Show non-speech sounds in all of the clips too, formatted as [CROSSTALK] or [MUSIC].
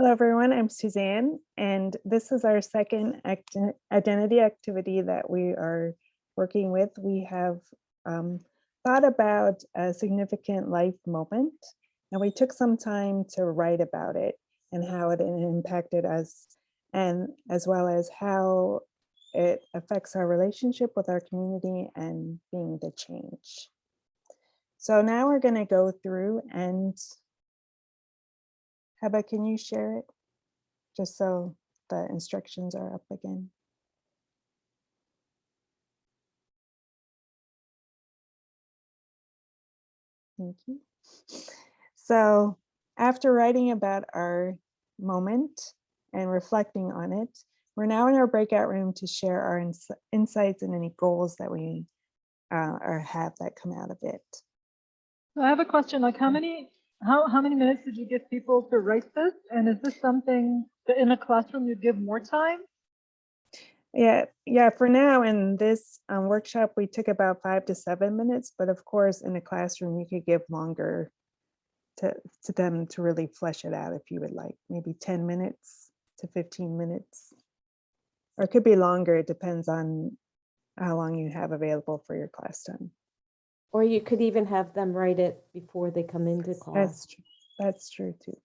Hello, everyone. I'm Suzanne, and this is our second act- identity activity that we are working with. We have um, thought about a significant life moment, and we took some time to write about it and how it impacted us, and as well as how it affects our relationship with our community and being the change. So now we're going to go through and Heba, can you share it? Just so the instructions are up again. Thank you. So after writing about our moment and reflecting on it, we're now in our breakout room to share our ins insights and any goals that we uh, or have that come out of it. I have a question, like how many how, how many minutes did you give people to write this? And is this something that in a classroom you'd give more time? Yeah, yeah, for now in this um, workshop, we took about five to seven minutes, but of course in a classroom, you could give longer to, to them to really flesh it out if you would like, maybe 10 minutes to 15 minutes. Or it could be longer, it depends on how long you have available for your class time. Or you could even have them write it before they come into class. That's class. true. That's true too.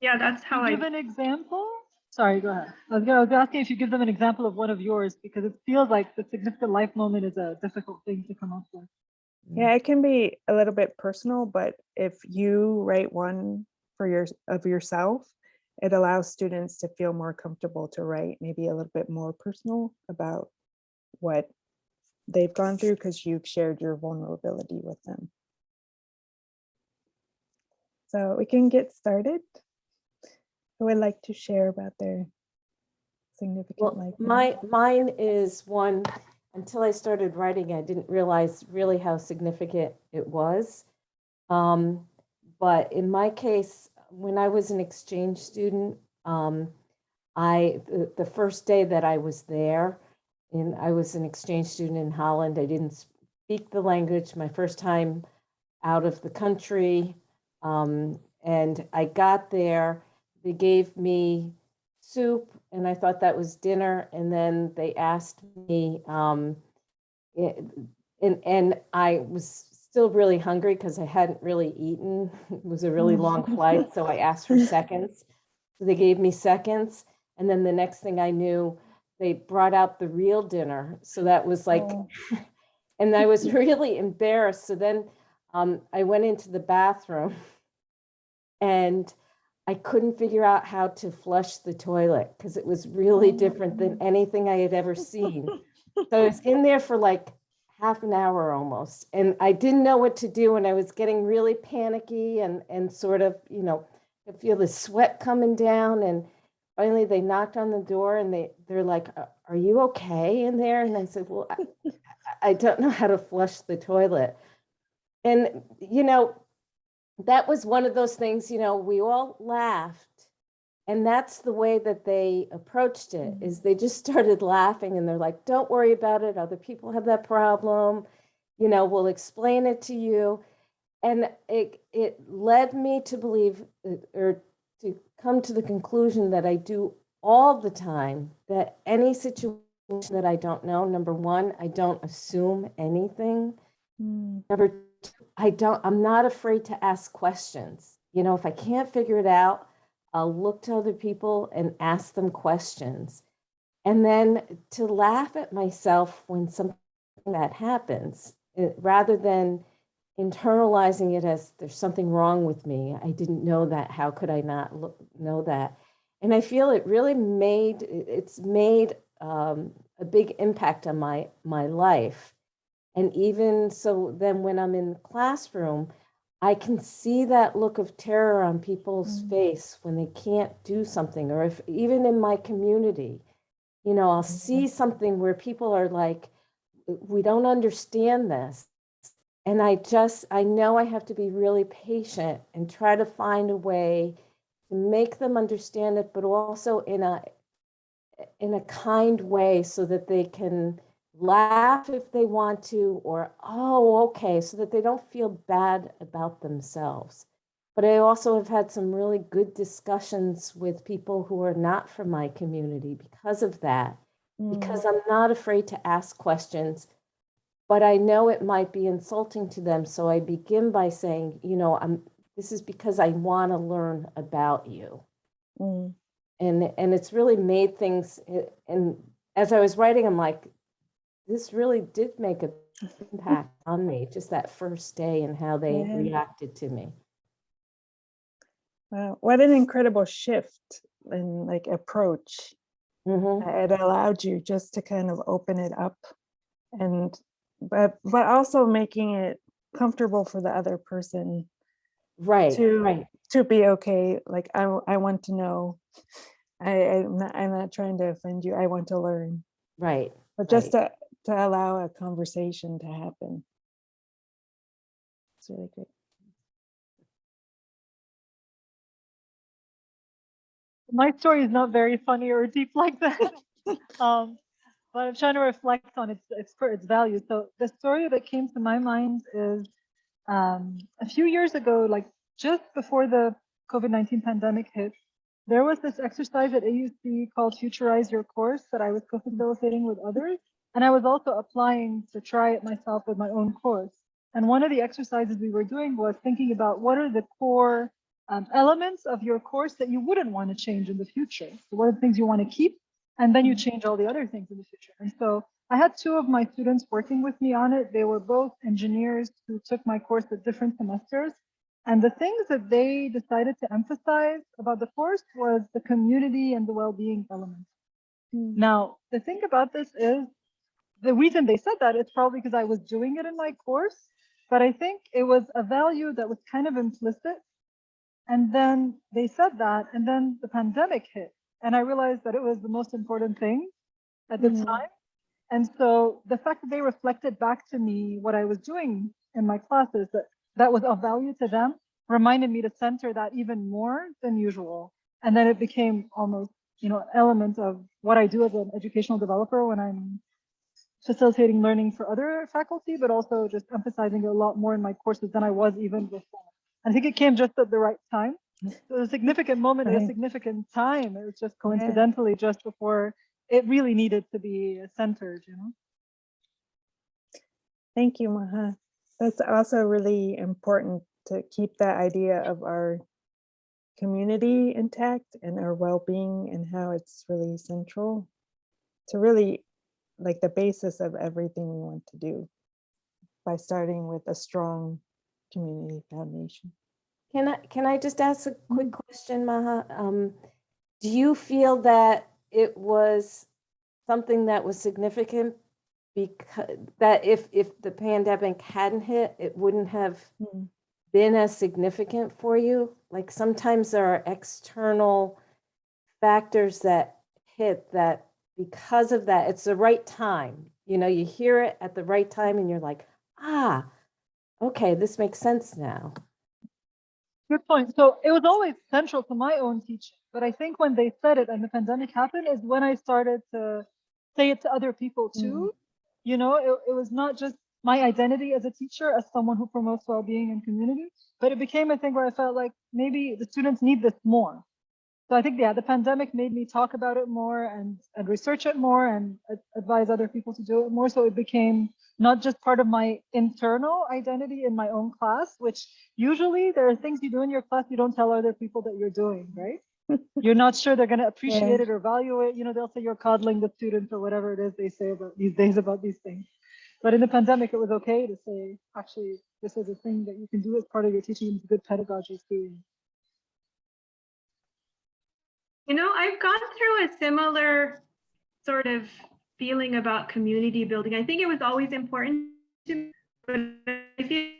Yeah, that's how I, Give an example? Sorry, go ahead. I was, I was asking if you give them an example of one of yours because it feels like the significant life moment is a difficult thing to come up with. Yeah, it can be a little bit personal, but if you write one for your of yourself, it allows students to feel more comfortable to write maybe a little bit more personal about what they've gone through because you've shared your vulnerability with them. So we can get started. Who would like to share about their significant Well, life? my, mine is one, until I started writing, I didn't realize really how significant it was. Um, but in my case, when I was an exchange student, um, I, the, the first day that I was there, and I was an exchange student in Holland, I didn't speak the language, my first time out of the country. Um, and I got there, they gave me soup and I thought that was dinner. And then they asked me, um, it- and, and I was still really hungry because I hadn't really eaten. It was a really long [LAUGHS] flight, so I asked for seconds. So they gave me seconds. And then the next thing I knew, they brought out the real dinner. So that was like, Oh. [LAUGHS] and I was [LAUGHS] really embarrassed. So then um, I went into the bathroom [LAUGHS] and I couldn't figure out how to flush the toilet because it was really different than anything I had ever seen. So I was in there for like half an hour almost, and I didn't know what to do, and I was getting really panicky and and sort of, you know, I feel the sweat coming down, and finally they knocked on the door, and they they're like, "Are- "Are you okay in there?" And I said, "Well, I, I don't know how to flush the toilet," and you know, that was one of those things, you know, we all laughed. And that's the way that they approached it is they just started laughing and they're like, don't worry about it. Other people have that problem. You know, we'll explain it to you. And it it led me to believe uh, or to come to the conclusion that I do all the time that any situation that I don't know, number one, I don't assume anything. Hmm, Number two, I don't, I'm not afraid to ask questions. You know, if I can't figure it out, I'll look to other people and ask them questions. And then to laugh at myself when something that happens, eh, rather than internalizing it as there's something wrong with me. I didn't know that. How could I not look, know that? And I feel it really made, it's made um, a big impact on my, my life. And even so, then when I'm in the classroom, I can see that look of terror on people's Mm. face when they can't do something, or if even in my community, you know, I'll see something where people are like, we don't understand this. And I just, I know I have to be really patient and try to find a way to make them understand it, but also in a, in a kind way so that they can laugh if they want to, or, oh, okay, so that they don't feel bad about themselves. But I also have had some really good discussions with people who are not from my community because of that. Mm, Because I'm not afraid to ask questions, but I know it might be insulting to them. So I begin by saying, you know, I'm, this is because I want to learn about you. mm, And, and it's really made things, eh, and as I was writing, I'm like, this really did make an impact [LAUGHS] on me, just that first day and how they Yeah. reacted to me. Wow, what an incredible shift in like approach. Mhm. It allowed you just to kind of open it up and, but, but also making it comfortable for the other person Right, to- right, to be okay. Like, i i want to know. I, I'm not, I'm not trying to offend you. I want to learn, right. but just to, to allow a conversation to happen. It's really great. My story is not very funny or deep like that. [LAUGHS] um, but I'm trying to reflect on its its its value. So the story that came to my mind is um, a few years ago, like just before the COVID-19 pandemic hit, there was this exercise at AUC called Futurize Your Course that I was co-facilitating with others. And I was also applying to try it myself with my own course. And one of the exercises we were doing was thinking about what are the core um, elements of your course that you wouldn't want to change in the future. So what are the things you want to keep? And then you change all the other things in the future. And so I had two of my students working with me on it. They were both engineers who took my course at different semesters. And the things that they decided to emphasize about the course was the community and the well-being element. Mm, Now, the thing about this is the reason they said that is probably because I was doing it in my course, but I think it was a value that was kind of implicit. And then they said that, and then the pandemic hit, and I realized that it was the most important thing at the Mhm. time. And so the fact that they reflected back to me what I was doing in my classes that that was of value to them reminded me to center that even more than usual. And then it became almost, you know, an element of what I do as an educational developer when I'm facilitating learning for other faculty, but also just emphasizing it a lot more in my courses than I was even before. I think it came just at the right time. It was a significant moment at a significant time. It was just coincidentally just before it really needed to be centered, you know? Thank you, Maha. That's also really important to keep that idea of our community intact and our well-being and how it's really central to really like the basis of everything we want to do by starting with a strong community foundation. Can I, can I just ask a quick question, Maha? Um, do you feel that it was something that was significant? Because, that if, if the pandemic hadn't hit, it wouldn't have Mm, been as significant for you? Like sometimes there are external factors that hit that because of that, it's the right time. You know, you hear it at the right time and you're like, ah, okay, this makes sense now. Good point. So it was always central to my own teaching, but I think when they said it and the pandemic happened is when I started to say it to other people mm. too. You know, it, it was not just my identity as a teacher, as someone who promotes well-being and community, but it became a thing where I felt like maybe the students need this more. So I think, yeah, the pandemic made me talk about it more and, and research it more and ad- advise other people to do it more. So it became not just part of my internal identity in my own class, which usually there are things you do in your class you don't tell other people that you're doing, right? [LAUGHS] you're not sure they're going to appreciate it or value it. You know, they'll say you're coddling the students or whatever it is they say about these days about these things. But in the pandemic, it was okay to say, actually, this is a thing that you can do as part of your teaching. It's good pedagogy experience. You know, I've gone through a similar sort of feeling about community building. I think it was always important to me, but I feel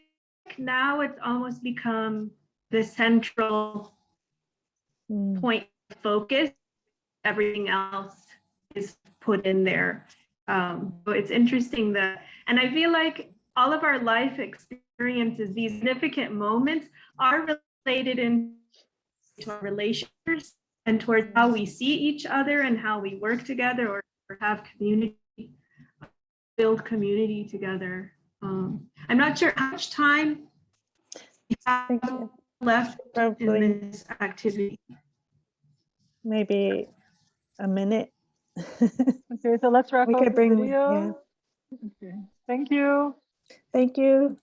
like now it's almost become the central mm, point of focus. Everything else is put in there. Um, so it's interesting that, and I feel like all of our life experiences, these significant moments are related in to our relationships and towards how we see each other and how we work together or, or have community, build community together. Um, I'm not sure how much time left Probably. in this activity. Maybe a minute. [LAUGHS] okay, so let's wrap we up could bring, video. Yeah. Okay. Thank you. Thank you.